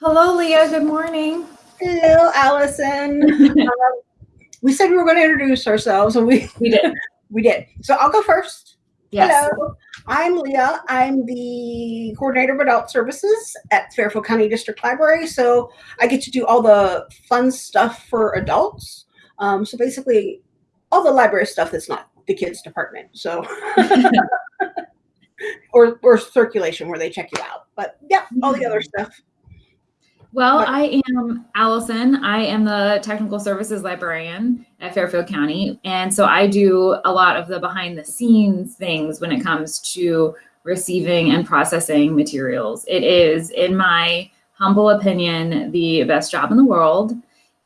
Hello, Leah. Good morning. Hello, Allison. um, we said we were going to introduce ourselves, and we We did. we did. So I'll go first. Yes. Hello, I'm Leah. I'm the coordinator of adult services at Fairfield County District Library. So I get to do all the fun stuff for adults. Um, so basically, all the library stuff that's not the kids department. So. or, or circulation where they check you out. But yeah, all the other stuff. Well, I am Allison. I am the technical services librarian at Fairfield County. And so I do a lot of the behind the scenes things when it comes to receiving and processing materials. It is, in my humble opinion, the best job in the world.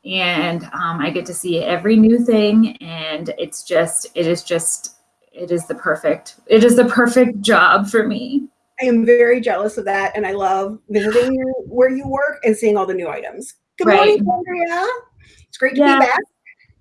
And um, I get to see every new thing. And it's just, it is just, it is the perfect, it is the perfect job for me. I am very jealous of that, and I love visiting your, where you work and seeing all the new items. Good Right. morning, Andrea. It's great to Yeah. be back.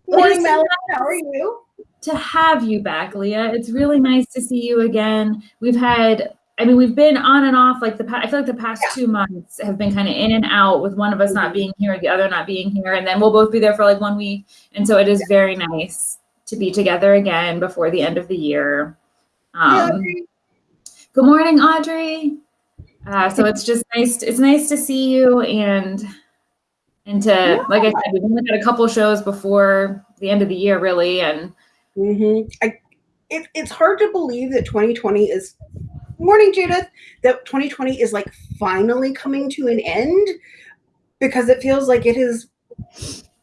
Good morning, Melanie. How are you? to have you back, Leah. It's really nice to see you again. We've had, I mean, we've been on and off like the past, I feel like the past two months have been kind of in and out with one of us not being here, the other not being here, and then we'll both be there for like one week. And so it is very nice to be together again before the end of the year. Yeah, Um, good morning, Audrey. Uh, so it's just nice. It's nice to see you and and to like I said, we've only got a couple shows before the end of the year, really, and hmm I, it, it's hard to believe that 2020 is. Morning, Judith. That 2020 is like finally coming to an end because it feels like it is.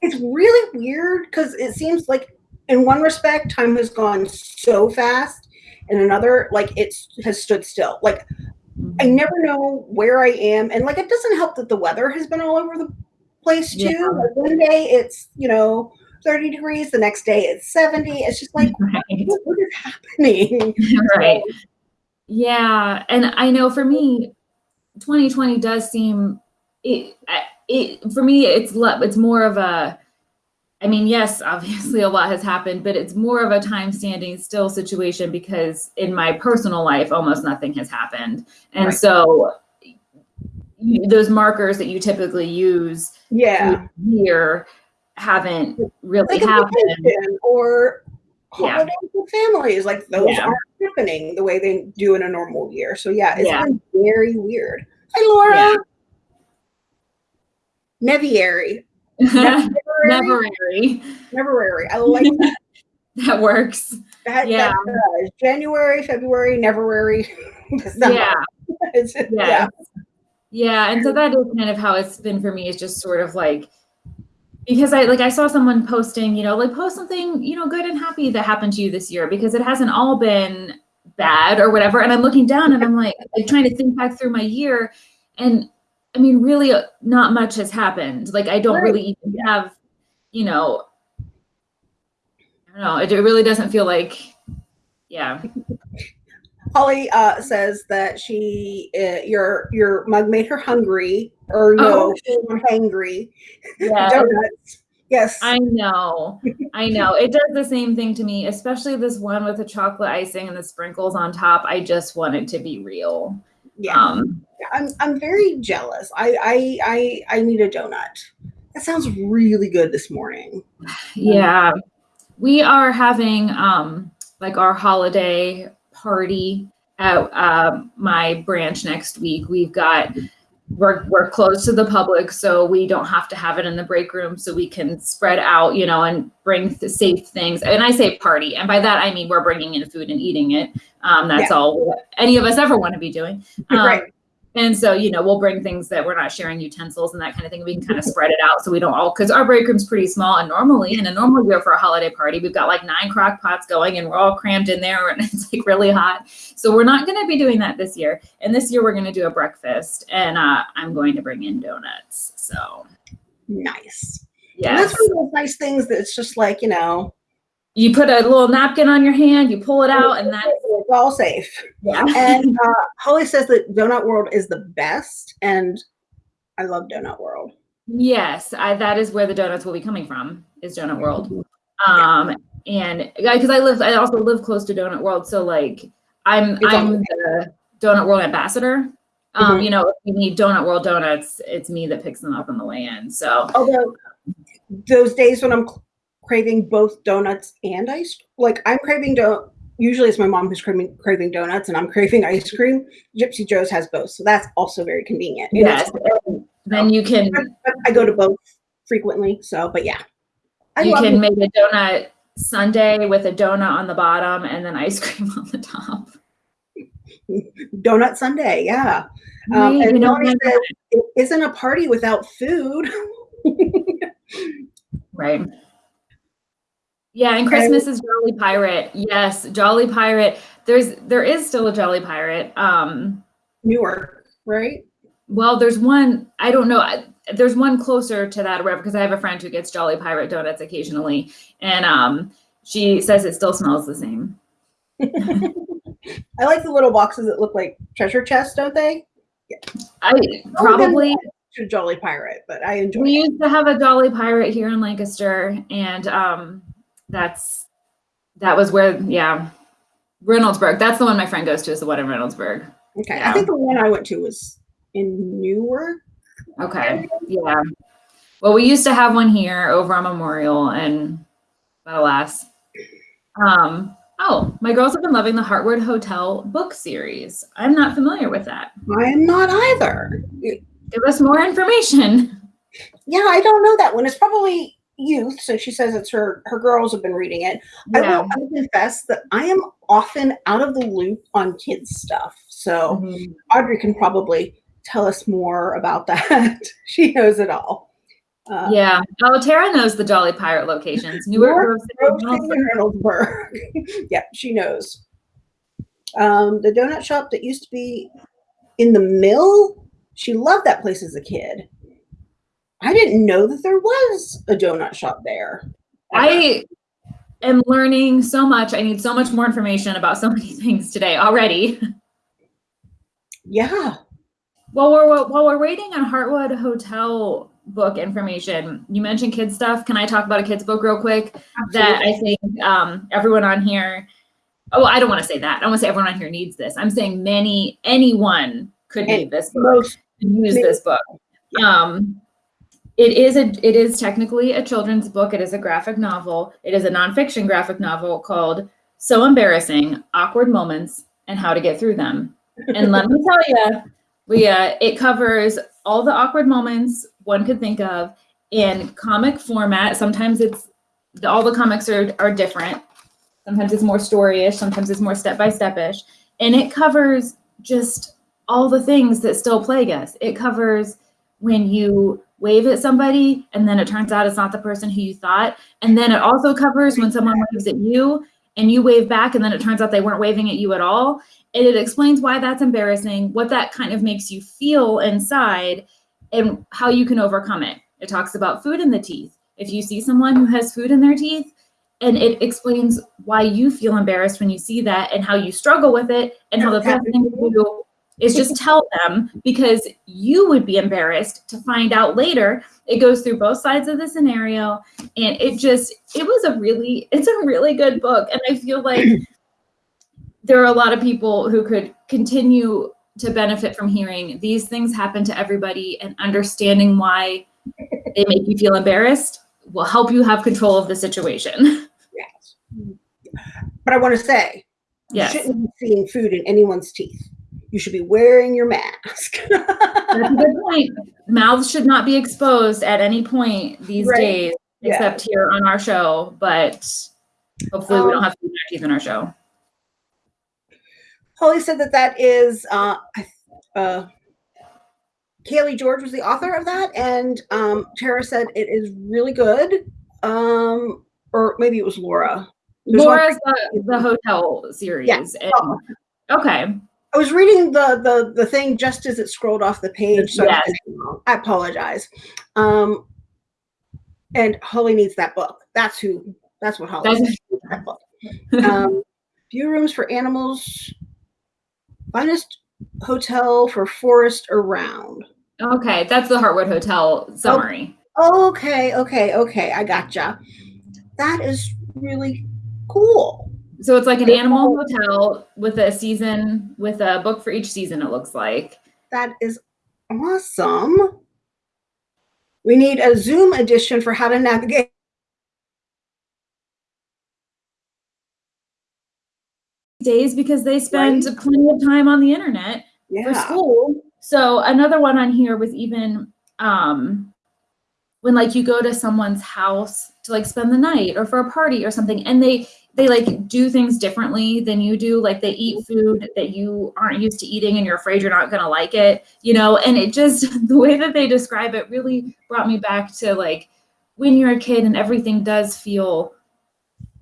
It's really weird because it seems like, in one respect, time has gone so fast. In another, like it has stood still. Like I mm-hmm. never know where I am. And like it doesn't help that the weather has been all over the place too. Yeah. Like one day it's, you know, 30 degrees, the next day it's 70. It's just like right. what, what is happening? right. Yeah, and I know for me, 2020 does seem it. It for me, it's it's more of a. I mean, yes, obviously a lot has happened, but it's more of a time standing still situation because in my personal life, almost nothing has happened, and Right. so those markers that you typically use Yeah. here haven't really Like happened. or Yeah. holidays with families. Like those Yeah. aren't happening the way they do in a normal year. So yeah, it's Yeah. been very weird. Hi Laura. Yeah. Neviary. Neverary. Neverary. I like that. that works. That, Yeah. that does. January, February, Neverary, December. Yeah. It's, Yeah. yeah. Yeah. And so that is kind of how it's been for me is just sort of like because I like I saw someone posting, you know, like post something, you know, good and happy that happened to you this year because it hasn't all been bad or whatever. And I'm looking down and I'm like, like trying to think back through my year. And I mean, really uh, not much has happened. Like I don't Right. really even have, you know, I don't know. It, it really doesn't feel like, yeah. Holly uh, says that she uh, your your mug made her hungry or no Oh. hangry. Yeah. Donuts. Yes. I know. I know. It does the same thing to me, especially this one with the chocolate icing and the sprinkles on top. I just want it to be real. Yeah. Um, I'm I'm very jealous. I I I I need a donut. That sounds really good this morning. yeah. We are having um like our holiday party at um, my branch next week. We've got we're we're closed to the public, so we don't have to have it in the break room, so we can spread out, you know, and bring the safe things. And I say party, and by that I mean we're bringing in food and eating it. Um, that's all any of us ever want to be doing. Um, Right. And so, you know, we'll bring things that we're not sharing utensils and that kind of thing. We can kind of spread it out so we don't all, because our break room's pretty small. And normally, in a normal year for a holiday party, we've got like nine crock pots going and we're all crammed in there and it's like really hot. So we're not going to be doing that this year. And this year, we're going to do a breakfast and uh, I'm going to bring in donuts. So, Nice. Yeah. that's one of those nice things that's just like, you know, You put a little napkin on your hand, you pull it out, and that's, it's all safe. yeah. And uh, Holly says that Donut World is the best, and I love Donut World. Yes, I, that is where the donuts will be coming from. Is Donut World, um, and because I live, I also live close to Donut World, so like I'm It's I'm the Donut World ambassador. Um, Mhm. you know, if we need Donut World donuts, it's me that picks them up on the way in. So Although those days when I'm craving both donuts and ice, like I'm craving do. Usually it's my mom who's craving craving donuts, and I'm craving ice cream. Gypsy Joe's has both, so that's also very convenient. Yes, and then you can I, go to both frequently. So, but yeah, I you can make a donut sundae with a donut on the bottom and then ice cream on the top. donut Sunday. Yeah, um, Right, and you know, Melanie says it isn't a party without food. Right. Yeah, and Christmas is Jolly Pirate. Yes, Jolly Pirate. There's there is still a Jolly Pirate. Um, Newark, right? well, there's one. I don't know. I, there's one closer to that, because I have a friend who gets Jolly Pirate donuts occasionally, and um, she says it still smells the same. I like the little boxes that look like treasure chests, don't they? I probably To Jolly Pirate, but I enjoy we it. used to have a Jolly Pirate here in Lancaster, and um, that's that was where yeah, Reynoldsburg. That's the one my friend goes to. Is the one in Reynoldsburg. Okay, Yeah. I think the one I went to was in Newark. Okay. Yeah. Well, we used to have one here over on Memorial, and but alas. Um, oh, my girls have been loving the Heartwood Hotel book series. I'm not familiar with that. I am not either. Give us more information. Yeah, I don't know that one. It's probably youth, so she says it's her her girls have been reading it. I will I will confess that I am often out of the loop on kids stuff. So Mhm. Audrey can probably tell us more about that. she knows it all. Uh, Yeah. Oh, Tara knows the Jolly Pirate locations. Newark, Newark, Grove City, Grove City Reynoldsburg. yeah, she knows. Um, the donut shop that used to be in the mill, she loved that place as a kid. I didn't know that there was a donut shop there. I am learning so much. I need so much more information about so many things today already. yeah. While we're while we're waiting on Heartwood Hotel book information, you mentioned kids stuff. Can I talk about a kids book real quick? That I think um, everyone on here. Oh, I don't want to say that. I want to say everyone on here needs this. I'm saying many anyone could And need this book. most use this book. Um, it is a it is technically a children's book. It is a graphic novel. It is a nonfiction graphic novel called "So Embarrassing: Awkward Moments and How to Get Through Them." And let me tell you, Leah, it covers all the awkward moments one could think of in comic format. Sometimes it's all the comics are are different. Sometimes it's more storyish. Sometimes it's more step by step ish, and it covers just all the things that still plague us. It covers when you wave at somebody and then it turns out it's not the person who you thought. And then it also covers when someone waves at you and you wave back and then it turns out they weren't waving at you at all. And it explains why that's embarrassing, what that kind of makes you feel inside, and how you can overcome it. It talks about food in the teeth. If you see someone who has food in their teeth, and it explains why you feel embarrassed when you see that and how you struggle with it and how the best thing to do is just tell them because you would be embarrassed to find out later. It goes through both sides of the scenario and it just it was a really it's a really good book and I feel like there are a lot of people who could continue to benefit from hearing these things happen to everybody and understanding why they make you feel embarrassed will help you have control of the situation. Yes. But I want to say, Yes. you shouldn't be seeing food in anyone's teeth. You should be wearing your mask. That's a good point. Mouths should not be exposed at any point these Right. days, Yeah. except here on our show. But hopefully, we Um, don't have to teeth in our show. Holly said that that is uh, uh, Kaylee George was the author of that, and um, Tara said it is really good. Um, or maybe it was Laura. There's one- Laura's the, the hotel series. Yeah. and- Oh. okay. I was reading the the the thing just as it scrolled off the page, so I Yes. was thinking wrong. I apologize. Um, and Holly needs that book. That's who. That's what Holly needs, that book. Um, view rooms for animals. Finest hotel for forest around. Okay. That's the Heartwood Hotel summary. Okay, okay, okay. I gotcha. That is really cool. So it's like an animal hotel with a season, with a book for each season, it looks like. That is awesome. We need a Zoom edition for how to navigate days because they spend Right. plenty of time on the internet for yeah. school. So another one on here was even um when like you go to someone's house to like spend the night or for a party or something and they they like do things differently than you do like they eat food that you aren't used to eating and you're afraid you're not going to like it you know? And it just the way that they describe it really brought me back to like when you're a kid and everything does feel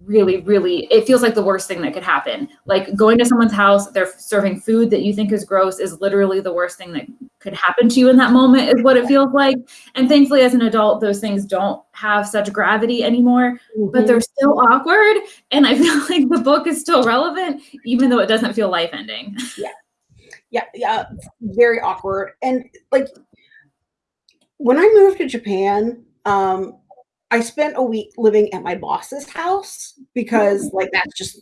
really really it feels like the worst thing that could happen like going to someone's house they're serving food that you think is gross is literally the worst thing that could happen to you in that moment is what it feels like and thankfully as an adult those things don't have such gravity anymore but Mhm. they're still awkward and i feel like the book is still relevant even though it doesn't feel life ending Yeah. yeah, yeah, very awkward. And like when I moved to Japan, um, I spent a week living at my boss's house because like that's just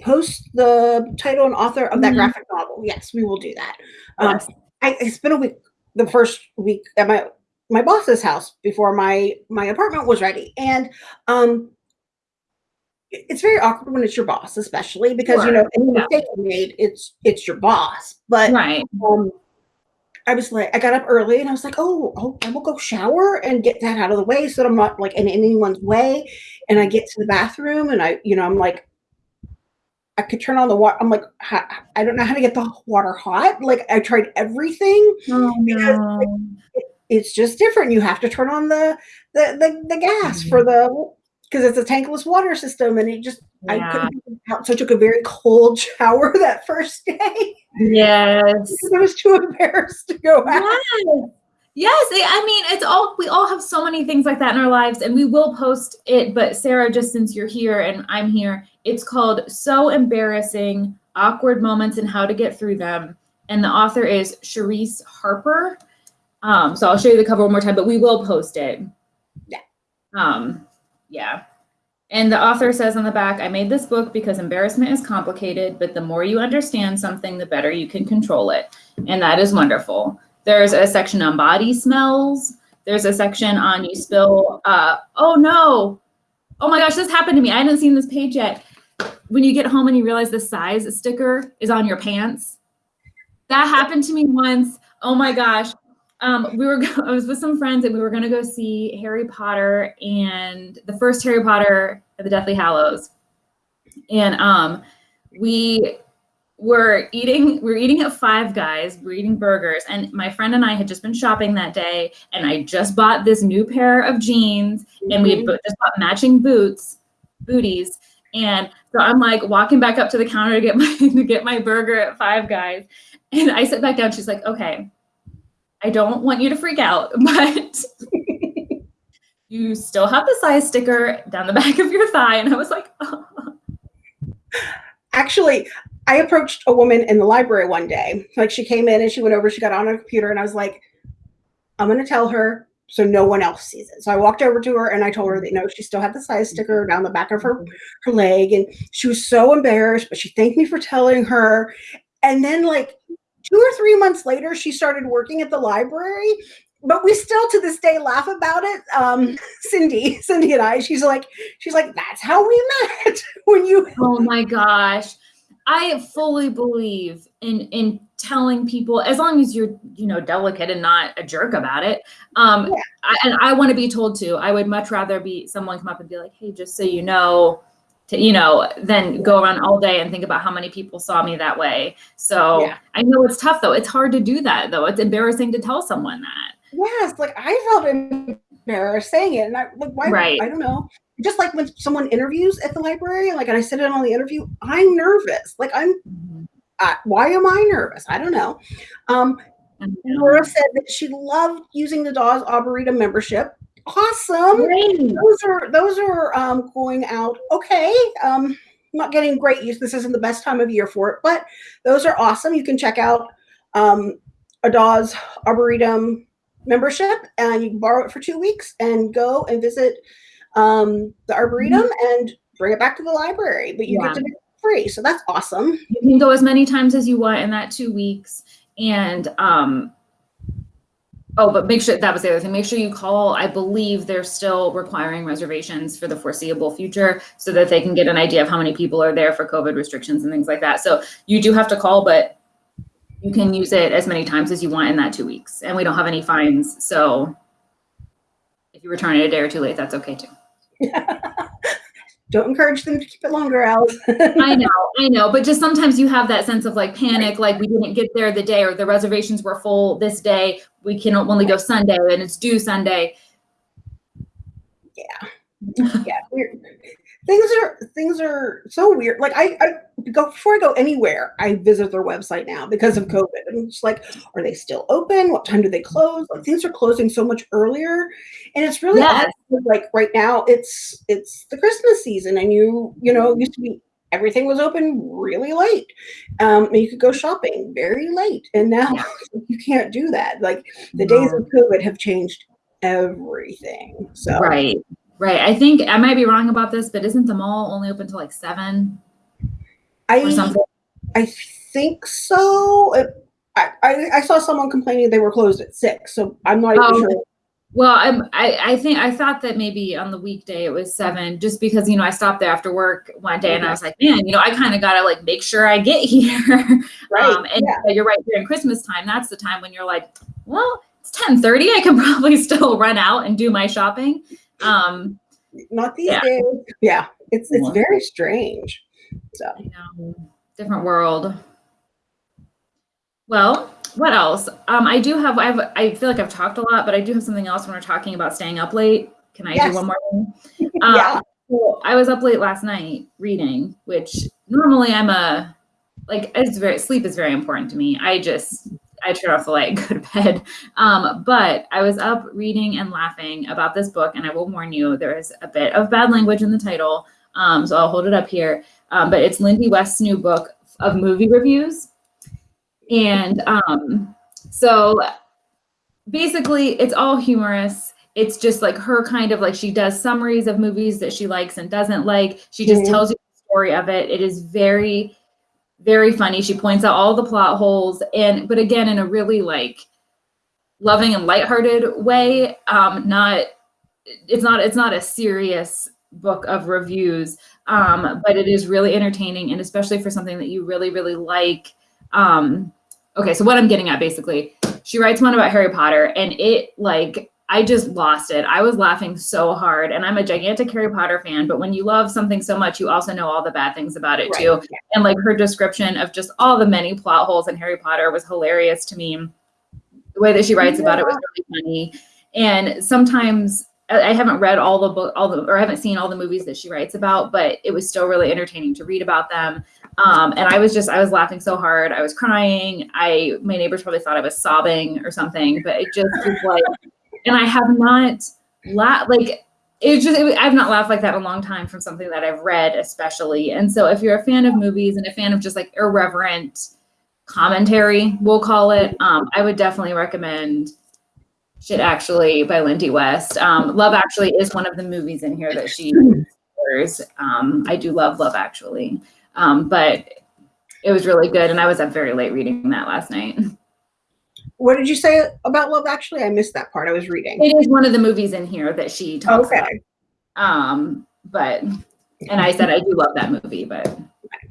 post the title and author of that Mhm. graphic novel. Yes, we will do that. Um. I, I spent a week the first week at my my boss's house before my my apartment was ready and um it's very awkward when it's your boss especially because you know any mistake you made it's it's your boss but right um I was like, I got up early and I was like, oh, oh, I will go shower and get that out of the way so that I'm not like in anyone's way. And I get to the bathroom and I, you know, I'm like, I could turn on the water. I'm like, I don't know how to get the water hot. Like I tried everything. oh, Because, no. It's just different. You have to turn on the the the, the gas for the because it's a tankless water system and it just I couldn't get out. So I took a very cold shower that first day yes I was too embarrassed to go out. Yes. Yes. I mean, it's all, we all have so many things like that in our lives, and we will post it. But Sarah, just since you're here and I'm here, it's called So Embarrassing Awkward Moments and How to Get Through Them. And the author is Charise Harper. Um, so I'll show you the cover one more time, but we will post it. Yeah. Um, yeah. And the author says on the back, I made this book because embarrassment is complicated, but the more you understand something, the better you can control it. And that is wonderful. There's a section on body smells. There's a section on you spill, uh, oh no. Oh my gosh, this happened to me. I hadn't seen this page yet. When you get home and you realize the size sticker is on your pants. That happened to me once. Oh my gosh. Um, we were, I was with some friends and we were going to go see Harry Potter and the first Harry Potter at the Deathly Hallows. And um, we were eating, we were eating at Five Guys, we were eating burgers. And my friend and I had just been shopping that day. And I just bought this new pair of jeans and we had Mhm. just bought matching boots, booties. And so I'm like walking back up to the counter to get my to get my burger at Five Guys. And I sit back down. She's like, okay, I don't want you to freak out, but you still have the size sticker down the back of your thigh. And I was like, oh. actually i approached a woman in the library one day like she came in and she went over she got on her computer and i was like i'm going to tell her so no one else sees it so i walked over to her and i told her that you know she still had the size sticker down the back of her her leg and she was so embarrassed but she thanked me for telling her and then like two or three months later she started working at the library but we still to this day laugh about it um cindy cindy and i she's like she's like that's how we met when you Oh my gosh. I fully believe in in telling people as long as you're, you know, delicate and not a jerk about it. Um Yeah. I, and I want to be told to. I would much rather be someone come up and be like, "Hey, just so you know, to, you know, then go around all day and think about how many people saw me that way." So, Yeah. I know it's tough though. It's hard to do that though. It's embarrassing to tell someone that. Yes, like I felt embarrassed saying it, and I like why Right. I don't know. Just like when someone interviews at the library, like and I sit in on the interview, I'm nervous. Like I'm, uh, why am I nervous? I don't know. Um, Laura said that she loved using the Dawes Arboretum membership. Awesome. Great. Those are those are um, going out okay. Um, not getting great use. This isn't the best time of year for it, but those are awesome. You can check out um, a Dawes Arboretum membership, and you can borrow it for two weeks and go and visit um, the Arboretum and bring it back to the library. But you Yeah. get to be free, so that's awesome. You can go as many times as you want in that two weeks. And um, oh, but make sure that was the other thing. Make sure you call. I believe they're still requiring reservations for the foreseeable future so that they can get an idea of how many people are there for COVID restrictions and things like that. So you do have to call, but you can use it as many times as you want in that two weeks. And we don't have any fines. So if you return it a day or two late, that's okay too. Don't encourage them to keep it longer, Alice. I know, I know, but just sometimes you have that sense of like panic, like we didn't get there the day or the reservations were full this day. We can only go Sunday and it's due Sunday. Yeah. yeah. Weird. Things are things are so weird. Like I, I go before I go anywhere, I visit their website now because of COVID. I'm just like, are they still open? What time do they close? Like things are closing so much earlier, and it's really Yes. Like right now, it's it's the Christmas season, and you you know used to be everything was open really late. Um, and you could go shopping very late, and now you can't do that. Like the days of COVID have changed everything. So Right, right. I think I might be wrong about this, but isn't the mall only open till like seven I? I think so. It, I, I I saw someone complaining they were closed at six, so I'm not even Oh, sure. Well, I'm, I, I think I thought that maybe on the weekday it was seven, just because you know I stopped there after work one day and I was like, man, you know, I kind of gotta like make sure I get here. Right? Um, and yeah, you're right during Christmas time. That's the time when you're like, well, it's ten thirty. I can probably still run out and do my shopping. Um, Not these yeah. days. Yeah, it's it's very strange. So you know, different world. Well, what else? Um, I do have. I have. I feel like I've talked a lot, but I do have something else when we're talking about staying up late. Can I Yes. do one more thing? Um, yeah, Well, I was up late last night reading, which normally I'm a like it's very sleep is very important to me. I just I turn off the light and go to bed. Um, but I was up reading and laughing about this book, and I will warn you, there is a bit of bad language in the title. Um, so I'll hold it up here. Um, but it's Lindy West's new book of movie reviews. And um, so basically it's all humorous it's just like her kind of like she does summaries of movies that she likes and doesn't like she just Mhm. tells you the story of it it is very very funny. She points out all the plot holes and but again in a really like loving and lighthearted way um not it's not it's not a serious book of reviews um but it is really entertaining and especially for something that you really really like um okay so what i'm getting at basically she writes one about harry potter and it like i just lost it i was laughing so hard and i'm a gigantic harry potter fan but when you love something so much you also know all the bad things about it right. too yeah. and like her description of just all the many plot holes in Harry Potter was hilarious to me. The way that she writes about it was really funny. And sometimes I I haven't read all the book, all the, or I haven't seen all the movies that she writes about, but it was still really entertaining to read about them. Um, and I was just, I was laughing so hard. I was crying. I, my neighbors probably thought I was sobbing or something, but it just was like, and I have not laughed, like, it just it, I've not laughed like that in a long time from something that I've read, especially. And so, if you're a fan of movies and a fan of just like irreverent commentary, we'll call it, um, I would definitely recommend "Shit Actually" by Lindy West. Um, Love Actually is one of the movies in here that she covers. Um, I do love Love Actually, um, but it was really good, and I was up very late reading that last night. What did you say about Love? Actually, I missed that part. I was reading. It is one of the movies in here that she talks Okay. about. Um, but and I said I do love that movie, but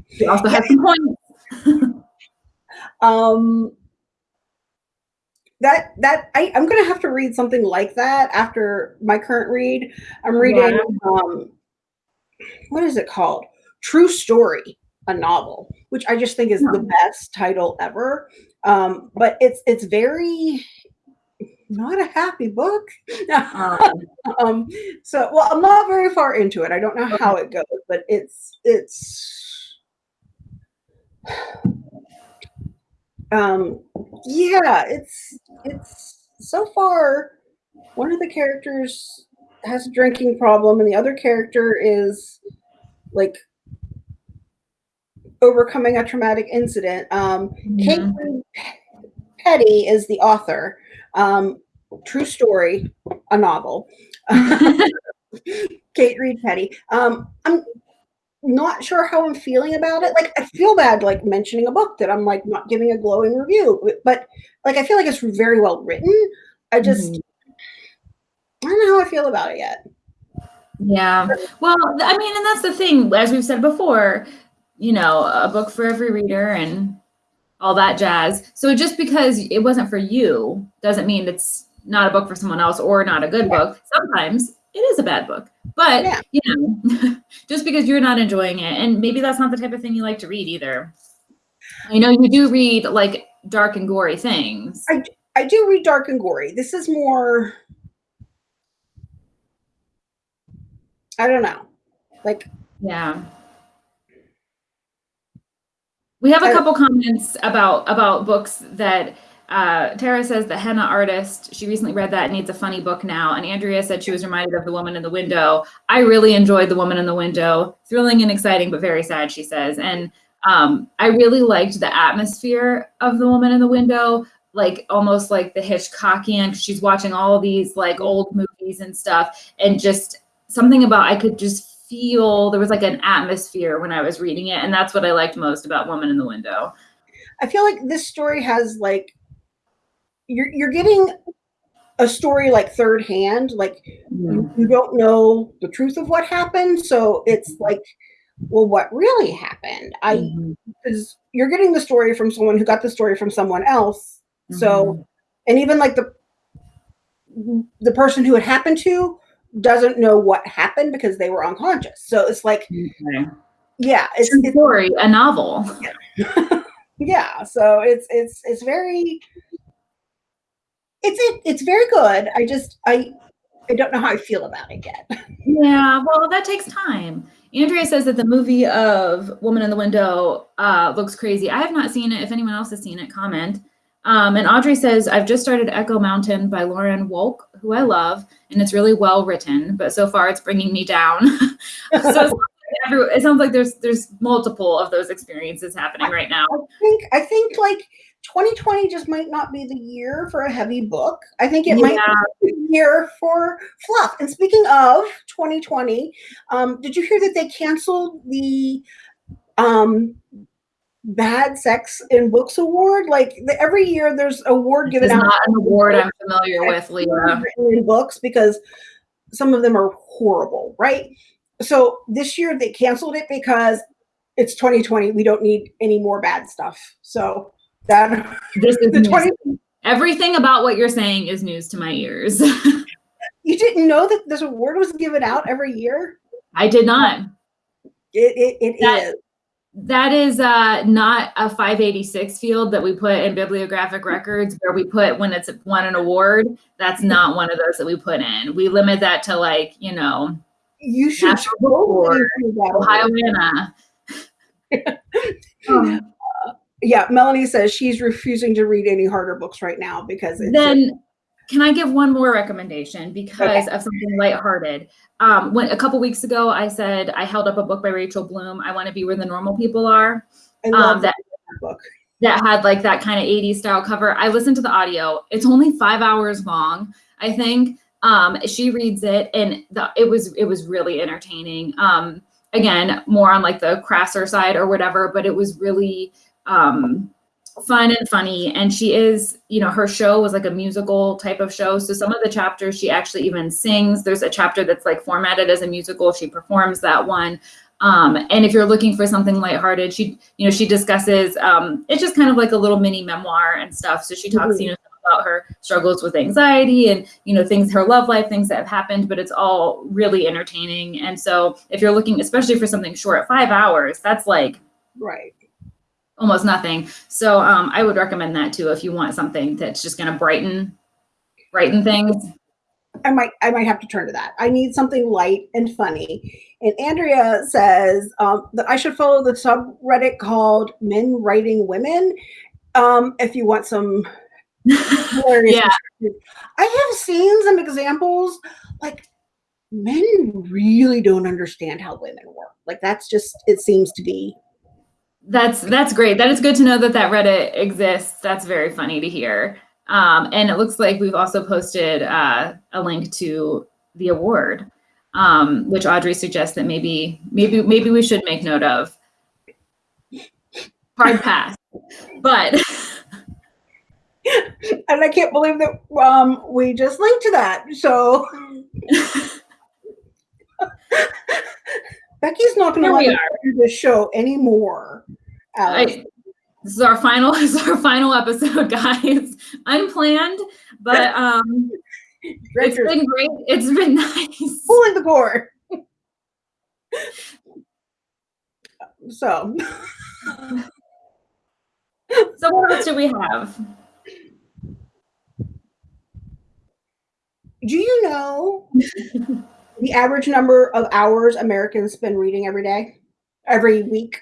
she also has some points. Um, that that I, I'm gonna have to read something like that after my current read. I'm reading um, what is it called? True Story, a novel, which I just think is the best title ever. Um, but it's it's very not a happy book. Um, so well, I'm not very far into it. I don't know how it goes, but it's it's um yeah, it's it's so far one of the characters has a drinking problem and the other character is like overcoming a traumatic incident. Um Kate mhm. Reed Petty is the author. Um, true story, a novel. Kate Reed Petty. Um, I'm not sure how I'm feeling about it. Like I feel bad like mentioning a book that I'm like not giving a glowing review, but like I feel like it's very well written. I just Mhm. I don't know how I feel about it yet. Yeah. Well, I mean, and that's the thing, as we've said before, you know, a book for every reader and all that jazz. So just because it wasn't for you doesn't mean it's not a book for someone else or not a good Yeah. book. Sometimes it is a bad book. But, Yeah. you know, just because you're not enjoying it and maybe that's not the type of thing you like to read either. I know you do read like dark and gory things. I, I do read dark and gory. This is more I don't know. Like Yeah. We have a couple comments about about books that uh, Tara says the henna artist. She recently read that needs a funny book now. And Andrea said she was reminded of the woman in the window. I really enjoyed the woman in the window. Thrilling and exciting, but very sad. She says, and um, I really liked the atmosphere of the woman in the window, like almost like the Hitchcockian. she's watching all these like old movies and stuff, and just something about I could just feel there was like an atmosphere when I was reading it, and that's what I liked most about Woman in the Window. I feel like this story has like you're you're getting a story like third hand, like you, you don't know the truth of what happened, so it's like, well, what really happened? I because you're getting the story from someone who got the story from someone else. So Mhm. and even like the the person who it happened to doesn't know what happened because they were unconscious. So it's like, Okay. yeah, it's, True it's story, a novel. yeah. So it's it's it's very it's it, it's very good. I just I I don't know how I feel about it yet. Yeah, well, that takes time. Andrea says that the movie of Woman in the Window uh, looks crazy. I have not seen it. If anyone else has seen it, comment. Um, and Audrey says, I've just started Echo Mountain by Lauren Wolk, who I love, and it's really well written, but so far it's bringing me down. so it sounds, like it sounds like there's there's multiple of those experiences happening right now. I think I think like 2020 just might not be the year for a heavy book. I think it might be the year for fluff. And speaking of 2020, um, did you hear that they canceled the um, Bad Sex in Books Award? Like the, every year, there's award This given is out not an award I'm familiar with, Leah. in books because some of them are horrible, right? So this year they canceled it because it's 2020. We don't need any more bad stuff. So that This is the news. 20 everything about what you're saying is news to my ears. you didn't know that this award was given out every year. I did not. It it, it That- is. That is uh, not a 586 field that we put in bibliographic records where we put when it's won an award. That's not one of those that we put in. We limit that to like, you know, You should National totally that. Ohio Anna. Yeah, Melanie says she's refusing to read any harder books right now because it's then can I give one more recommendation because of something lighthearted? Um, when a couple weeks ago, I said I held up a book by Rachel Bloom. I want to be where the normal people are. I love Um, that that book. that had like that kind of 80s style cover. I listened to the audio. It's only five hours long, I think. Um, she reads it and the, it was it was really entertaining. Um, again, more on like the crasser side or whatever, but it was really um fun and funny. And she is, you know, her show was like a musical type of show. So some of the chapters she actually even sings. There's a chapter that's like formatted as a musical. She performs that one. Um, and if you're looking for something lighthearted, she, you know, she discusses, um, it's just kind of like a little mini memoir and stuff. So she talks, Mhm. you know, about her struggles with anxiety and, you know, things, her love life, things that have happened, but it's all really entertaining. And so if you're looking, especially for something short, five hours, that's like Right. Almost nothing. So um, I would recommend that too if you want something that's just going to brighten, brighten things. I might I might have to turn to that. I need something light and funny. And Andrea says um, that I should follow the subreddit called Men Writing Women um, if you want some. Yeah. I have seen some examples like men really don't understand how women work. Like that's just it seems to be. That's that's great. That is good to know that that Reddit exists. That's very funny to hear. Um, and it looks like we've also posted uh, a link to the award. um, which Audrey suggests that maybe maybe maybe we should make note of. Hard pass, but and I can't believe that um, we just linked to that. So Becky's not going to let me do this show anymore. I, this is our final this is our final episode, guys. Unplanned, but um, it's been great. It's been nice. pulling the cord. so So what else do we have? Do you know the average number of hours Americans spend reading every day, every week?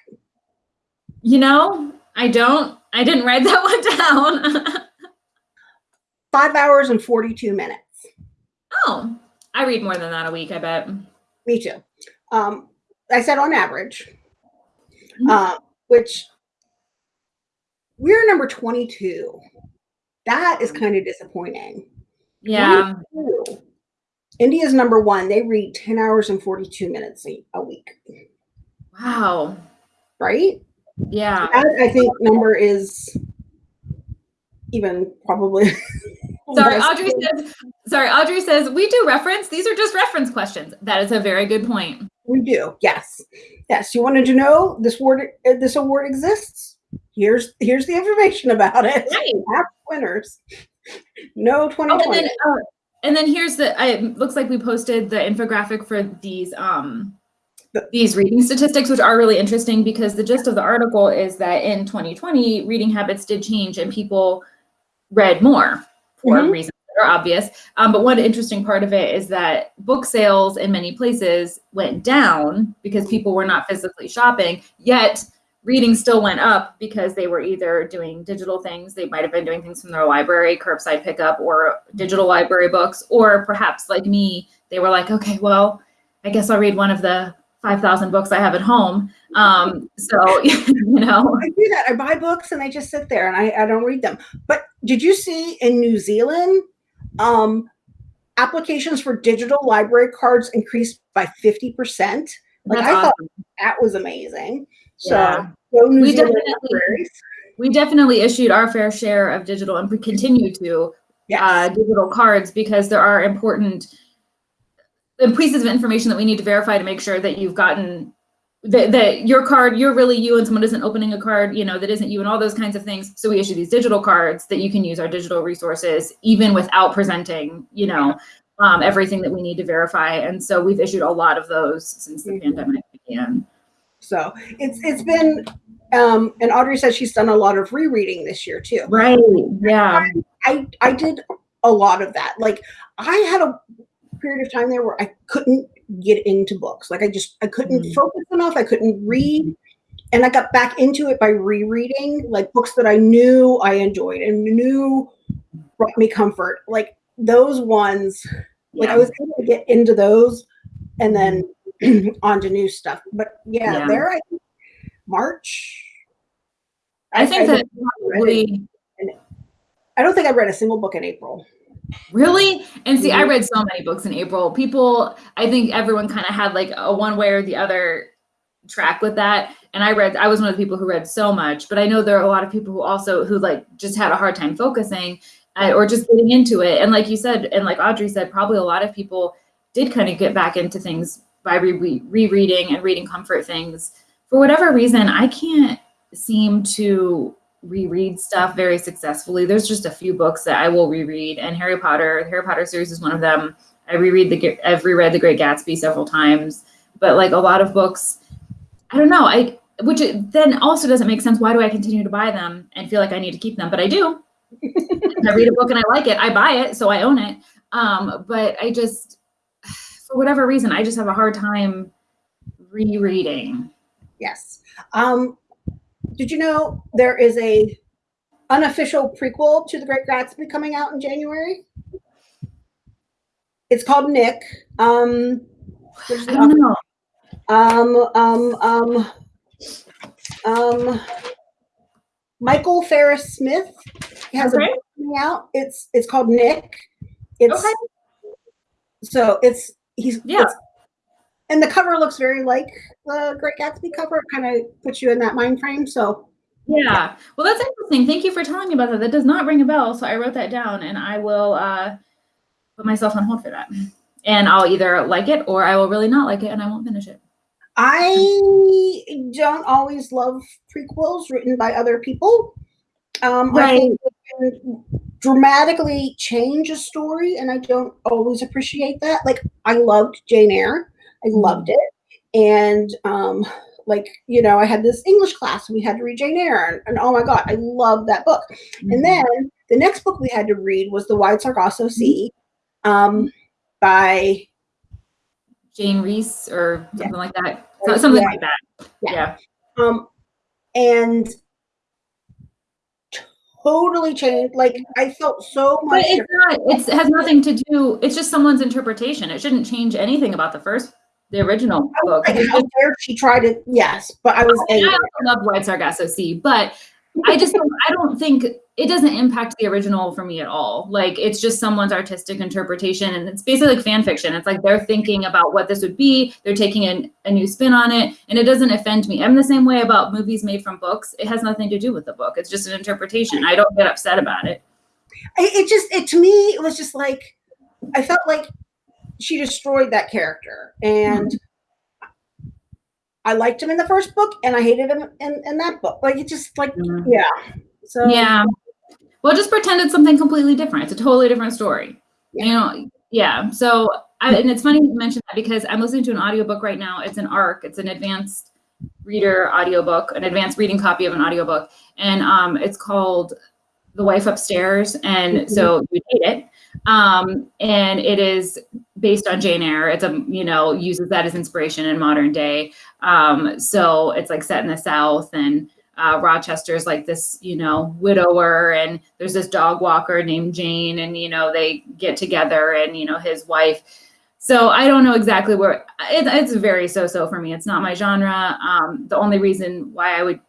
You know, I don't. I didn't write that one down. Five hours and 42 minutes. oh, I read more than that a week. I bet. Me too. Um, I said on average, Mhm. uh, which we're number 22. That is kind of disappointing. Yeah. 22. India's number one. They read 10 hours and 42 minutes a week, Wow. right? Yeah. That, I think number is even probably. Sorry. Audrey says. Sorry, Audrey says we do reference. These are just reference questions. That is a very good point. We do. Yes. Yes. You wanted to know this word uh, this award exists? Here's here's the information about it. Right. Half winners. No Oh, and then, uh, and then here's the. I, it looks like we posted the infographic for these um these reading statistics, which are really interesting because the gist of the article is that in 2020, reading habits did change and people read more for Mhm. reasons that are obvious. Um, but one interesting part of it is that book sales in many places went down because people were not physically shopping. Yet reading still went up because they were either doing digital things they might have been doing things from their library curbside pickup or digital library books or perhaps like me they were like okay well i guess i'll read one of the 5000 books i have at home um, so you know I do that. I buy books and I just sit there and I, I don't read them. But did you see in New Zealand, um, applications for digital library cards increased by 50%? Like that's I thought that was amazing. So Yeah. New We Zealand definitely- libraries. we definitely issued our fair share of digital and we continue to Yes. uh, digital cards because there are important pieces of information that we need to verify to make sure that you've gotten that, that your card you're really you and someone isn't opening a card you know that isn't you and all those kinds of things so we issue these digital cards that you can use our digital resources even without presenting you know um, everything that we need to verify and so we've issued a lot of those since the Mhm. pandemic began So it's it's been um and Audrey says she's done a lot of rereading this year too. right yeah I I did a lot of that. Like I had a period of time there where I couldn't get into books. Like I just I couldn't Mm. focus enough. I couldn't read. And I got back into it by rereading like books that I knew I enjoyed and knew brought me comfort. Like those ones, like I was able to get into those and then onto new stuff. But yeah, Yeah. there I think March. i think that read probably I don't think I read a single book in April. Really? And see, I Mhm. read so many books in April. People, I think everyone kind of had like a one way or the other track with that. And I read, I was one of the people who read so much, but I know there are a lot of people who also, who like just had a hard time focusing uh, or just getting into it. And like you said, and like Audrey said, probably a lot of people did kind of get back into things by re- rereading and reading comfort things. For whatever reason, I can't seem to reread stuff very successfully. There's just a few books that I will reread, and Harry Potter, the Harry Potter series is one of them. I reread the I've reread The Great Gatsby several times, but like a lot of books, I don't know. I which then also doesn't make sense. Why do I continue to buy them and feel like I need to keep them? But I do. I read a book and I like it, I buy it, so I own it. Um, but I just, for whatever reason, I just have a hard time rereading. Yes. Um, did you know there is a unofficial prequel to The Great Gatsby coming out in January? It's called Nick. Um, I don't know. um, um, um, um, Michael Farris Smith has a book coming out. It's it's called Nick. It's Okay. so it's he's Yeah. it's and the cover looks very like the Great Gatsby cover. It kind of puts you in that mind frame. So yeah. Well, that's interesting. Thank you for telling me about that. That does not ring a bell. So I wrote that down and I will uh, put myself on hold for that. And I'll either like it or I will really not like it and I won't finish it. I don't always love prequels written by other people. Um, right. I think can dramatically change a story, and I don't always appreciate that. Like, I loved Jane Eyre. I mm-hmm. loved it. And um, like you know i had this english class and we had to read jane eyre and, and oh my god i love that book mm-hmm. and then the next book we had to read was the wide sargasso sea um, by jane Rhys or something yeah. like that so, something yeah. like that yeah. yeah um and totally changed like i felt so much but it's not it's, it has nothing to do it's just someone's interpretation it shouldn't change anything about the first the original book. Like how dare she tried to? Yes, but I was. I, I love Wide Sargasso Sea, but I just don't, I don't think it doesn't impact the original for me at all. Like it's just someone's artistic interpretation, and it's basically like fan fiction. It's like they're thinking about what this would be. They're taking a, a new spin on it, and it doesn't offend me. I'm the same way about movies made from books. It has nothing to do with the book. It's just an interpretation. I don't get upset about it. It just it to me it was just like I felt like she destroyed that character. And mm-hmm. i liked him in the first book and i hated him in, in that book. Like it just like mm-hmm. yeah. So yeah. Well just pretend it's something completely different. It's a totally different story. Yeah. you know yeah. So I, and it's funny you mentioned that because i'm listening to an audiobook right now. It's an arc it's an advanced reader audiobook an advanced reading copy of an audiobook. And um, it's called the wife upstairs. And mm-hmm. so you hate it um, and it is based on Jane Eyre. It's a you know uses that as inspiration in modern day. Um, so it's like set in the South, and uh, Rochester's like this you know widower, and there's this dog walker named Jane, and you know they get together, and you know his wife. So I don't know exactly where it, it's very so-so for me. It's not my genre. Um, the only reason why I would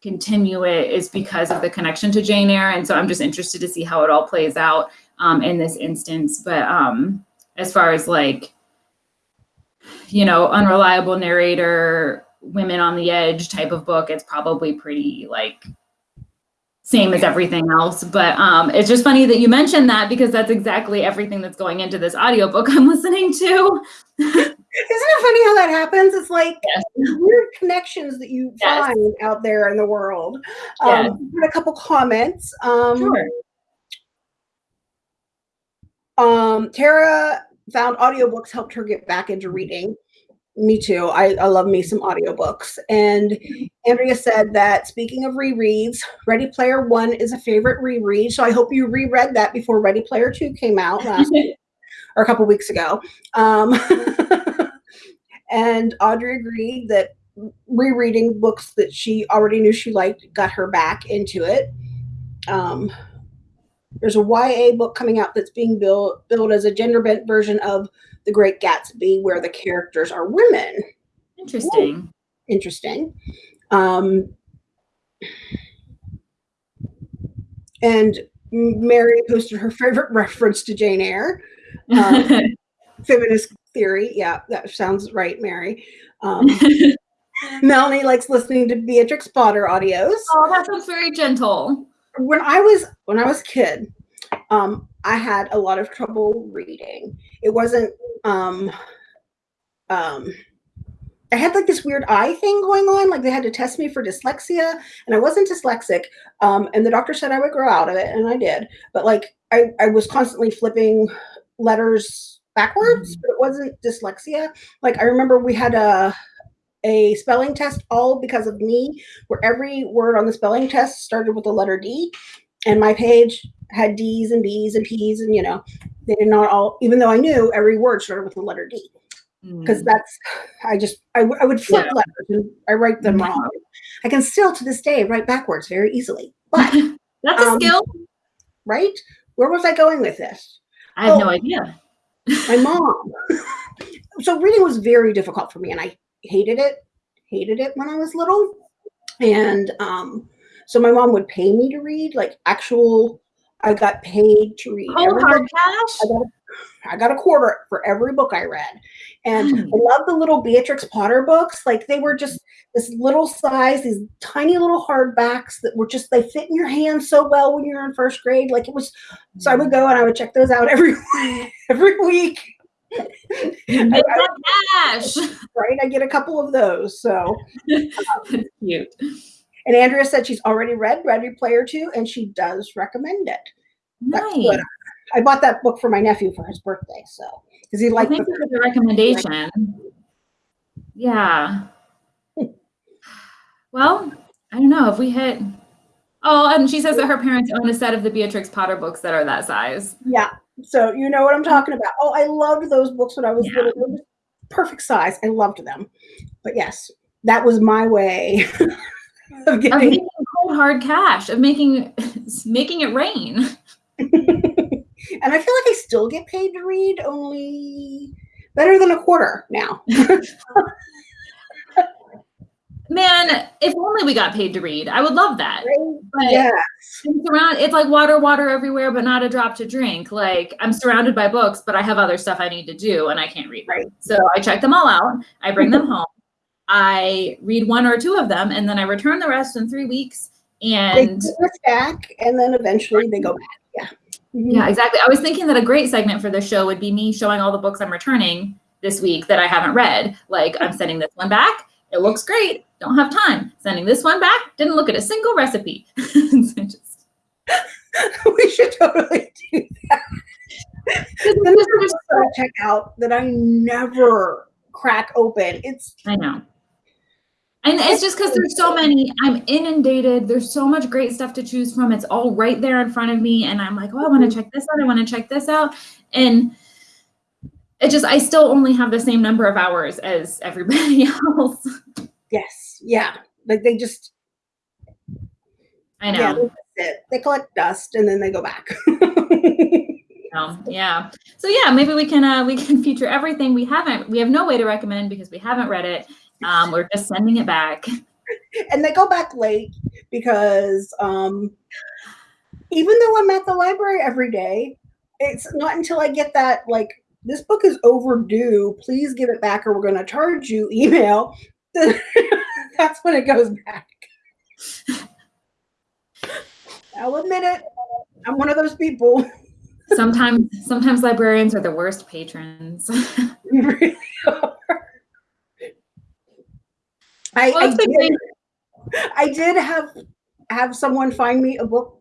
continue it is because of the connection to Jane Eyre, and so I'm just interested to see how it all plays out um, in this instance. But um, as far as like, you know, unreliable narrator, women on the edge type of book, it's probably pretty like same as everything else. But um, it's just funny that you mentioned that because that's exactly everything that's going into this audiobook I'm listening to. Isn't it funny how that happens? It's like yes. weird connections that you yes. find out there in the world. Um, a couple comments. Um, sure. Um, Tara found audiobooks helped her get back into reading. Me too. I, I love me some audiobooks. And Andrea said that speaking of rereads, Ready Player One is a favorite reread. So I hope you reread that before Ready Player Two came out last week or a couple weeks ago. Um, and Audrey agreed that rereading books that she already knew she liked got her back into it. Um, there's a YA book coming out that's being built built as a gender bent version of The Great Gatsby, where the characters are women. Interesting. Ooh, interesting. Um, and Mary posted her favorite reference to Jane Eyre. Um, feminist theory. Yeah, that sounds right, Mary. Um, Melanie likes listening to Beatrix Potter audios. Oh, that sounds very gentle when I was when I was a kid, um, I had a lot of trouble reading. It wasn't um, um, I had like this weird eye thing going on. Like they had to test me for dyslexia, and I wasn't dyslexic. Um, and the doctor said I would grow out of it, and I did. But like I, I was constantly flipping letters backwards, mm-hmm. but it wasn't dyslexia. Like I remember we had a a spelling test all because of me, where every word on the spelling test started with the letter D. And my page had D's and B's and P's, and you know, they did not all, even though I knew every word started with the letter D. Because mm. that's, I just, I, I would flip yeah. letters and I write them mm-hmm. wrong. I can still to this day write backwards very easily. But that's um, a skill. Right? Where was I going with this? I have oh, no idea. my mom. so reading was very difficult for me, and I hated it, hated it when I was little. And um, so my mom would pay me to read, like actual, I got paid to read. Oh, hard cash? I got I got a quarter for every book I read. And Hmm. I love the little Beatrix Potter books. Like they were just this little size, these tiny little hardbacks that were just, they fit in your hand so well when you're in first grade. Like it was, so I would go and I would check those out every, every week. Cash. Right. I get a couple of those. So, um, That's cute. and Andrea said she's already read Ready Player Two and she does recommend it. Nice. I bought that book for my nephew for his birthday. So, because he Well, liked thank the you for the recommendation. Yeah. Well, I don't know if we hit. Oh, and she says that her parents own a set of the Beatrix Potter books that are that size. Yeah. So you know what I'm mm-hmm. talking about. Oh, I loved those books when I was Yeah. little. Perfect size. I loved them. But yes, that was my way of Of getting. making cold hard cash, of making making it rain. and I feel like I still get paid to read, only better than a quarter now. Man, if only we got paid to read. I would love that. But yeah. it's around it's like water, water everywhere, but not a drop to drink. Like I'm surrounded by books, but I have other stuff I need to do and I can't read. Right. So I check them all out. I bring them home. I read one or two of them and then I return the rest in three weeks. And stack and then eventually they go back. Yeah. Mhm. yeah, exactly. I was thinking that a great segment for the show would be me showing all the books I'm returning this week that I haven't read. Like I'm sending this one back. It looks great. Don't have time. Sending this one back. Didn't look at a single recipe. Just- we should totally do that. Then there's a book that check out that I never crack open. It's I know. And it's just because there's so many, I'm inundated. There's so much great stuff to choose from. It's all right there in front of me. And I'm like, oh, I want to mm-hmm. check this out. I want to check this out. And it just, I still only have the same number of hours as everybody else. yes, yeah. Like they just I know. yeah. They collect dust and then they go back. Um, yeah. So yeah, maybe we can uh, we can feature everything we haven't. We have no way to recommend because we haven't read it. Um, we're just sending it back. and they go back late because um even though I'm at the library every day, it's not until I get that like this book is overdue, please give it back or we're going to charge you email. That's when it goes back. I'll admit it. I'm one of those people. Sometimes sometimes librarians are the worst patrons. Really are. I, Well, I, did, I did have have someone find me a book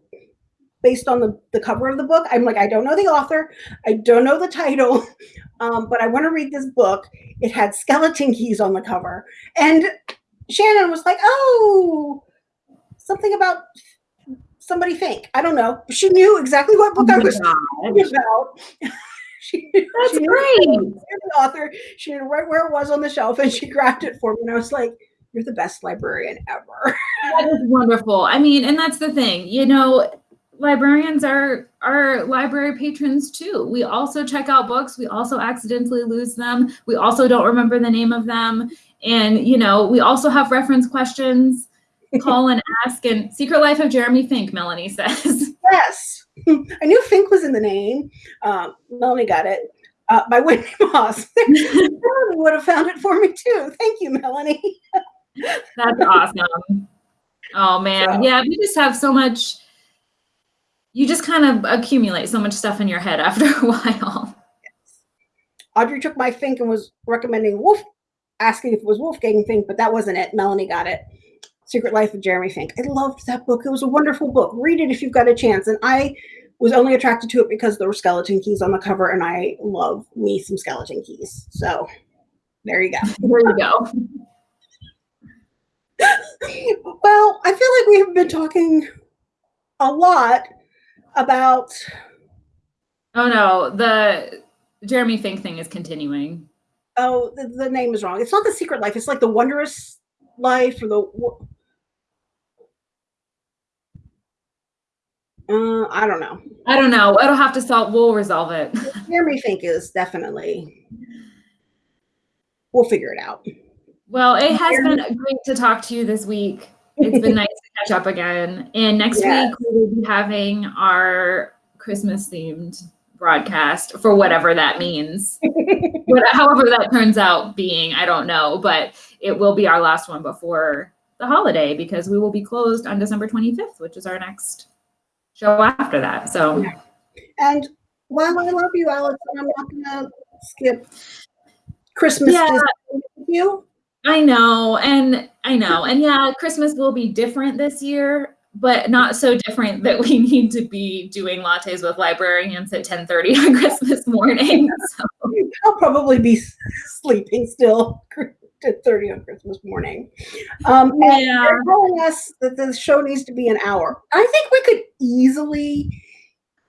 based on the, the cover of the book. I'm like, I don't know the author, I don't know the title, um, but I want to read this book. It had skeleton keys on the cover. And Shannon was like, Oh, something about somebody think. I don't know. She knew exactly what book I was talking about. she, That's she knew great. the author. She knew right where it was on the shelf, and she grabbed it for me. And I was like, "You're the best librarian ever." That is wonderful. I mean, and that's the thing, you know, librarians are are library patrons too. We also check out books. We also accidentally lose them. We also don't remember the name of them. And you know, we also have reference questions. Call and ask. And Secret Life of Jeremy Fink, Melanie says. yes, I knew Fink was in the name. Um, Melanie got it uh, by Wendy Mass. Melanie would have found it for me too. Thank you, Melanie. That's awesome. Oh man. So- Yeah, we just have so much you just kind of accumulate so much stuff in your head after a while. Audrey took my Fink and was recommending Wolf, asking if it was Wolfgang Fink, but that wasn't it. Melanie got it. Secret Life of Jeremy Fink. I loved that book. It was a wonderful book. Read it if you've got a chance. And I was only attracted to it because there were skeleton keys on the cover, and I love me some skeleton keys. So there you go. There you go. well, I feel like we have been talking a lot about Oh no, the Jeremy Fink thing is continuing. oh the, the name is wrong. It's not the Secret Life. It's like the Wondrous Life or the uh, I don't know. I don't know. It'll have to solve. We'll resolve it. Jeremy Fink is definitely. We'll figure it out. Well, it has been great to talk to you this week. It's been nice to catch up again. And next Yes. week we will be having our Christmas themed broadcast for whatever that means. What, however that turns out being, I don't know, but it will be our last one before the holiday because we will be closed on December 25th, which is our next show after that. So And while I love you, Alex, I'm not gonna skip Christmas Yeah. With you. I know, and I know, and yeah, Christmas will be different this year, but not so different that we need to be doing lattes with librarians at 10:30 on Christmas morning. So, I'll probably be sleeping still at 30 on Christmas morning. Um, and yeah, they're telling us that the show needs to be an hour. I think we could easily,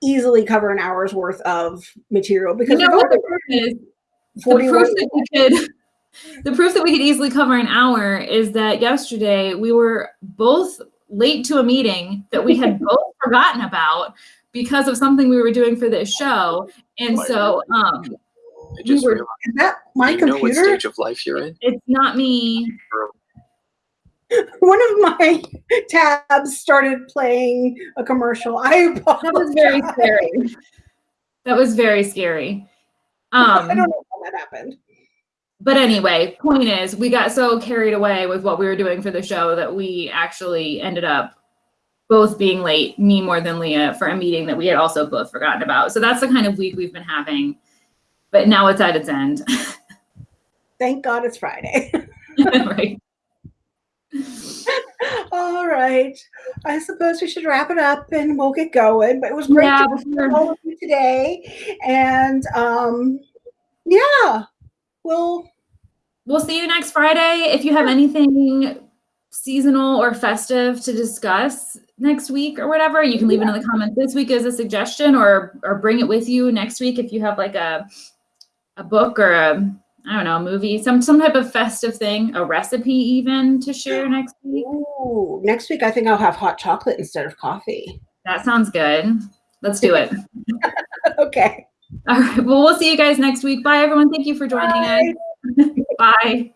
easily cover an hour's worth of material you because know what the proof is? The 41 proof that we could, the proof that we could easily cover an hour is that yesterday we were both late to a meeting that we had both forgotten about because of something we were doing for this show, and so um, I just were- realized. Is that my you know what computer? stage of life you're in? it's not me. One of my tabs started playing a commercial. I apologize. That was very scary. That was very scary. Um, I don't know how that happened. But anyway, point is, we got so carried away with what we were doing for the show that we actually ended up both being late, me more than Leah, for a meeting that we had also both forgotten about. So that's the kind of week we've been having. But now it's at its end. Thank God it's Friday. right. All right. I suppose we should wrap it up and we'll get going. But it was great Yeah, to meet before- all of you today. And um, yeah, we'll We'll see you next Friday. If you have anything seasonal or festive to discuss next week or whatever, you can leave it in the comments this week as a suggestion or or bring it with you next week if you have like a a book or a I don't know, movie, some some type of festive thing, a recipe even to share next week. ooh, next week I think I'll have hot chocolate instead of coffee. That sounds good. Let's do it. okay. All right. Well, we'll see you guys next week. Bye everyone. Thank you for joining Bye. us. Bye.